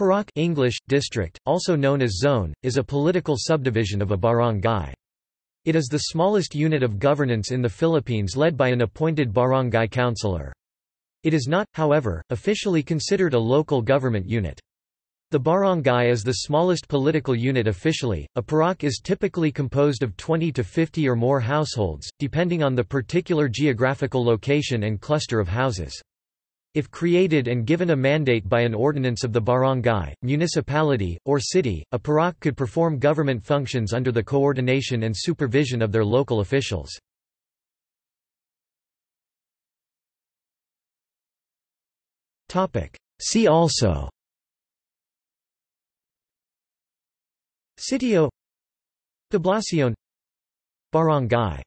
Purok English, district, also known as zone, is a political subdivision of a barangay. It is the smallest unit of governance in the Philippines led by an appointed barangay councilor. It is not, however, officially considered a local government unit. The barangay is the smallest political unit officially. A purok is typically composed of 20 to 50 or more households, depending on the particular geographical location and cluster of houses. If created and given a mandate by an ordinance of the barangay, municipality, or city, a purok could perform government functions under the coordination and supervision of their local officials. See also Sitio Poblacion Barangay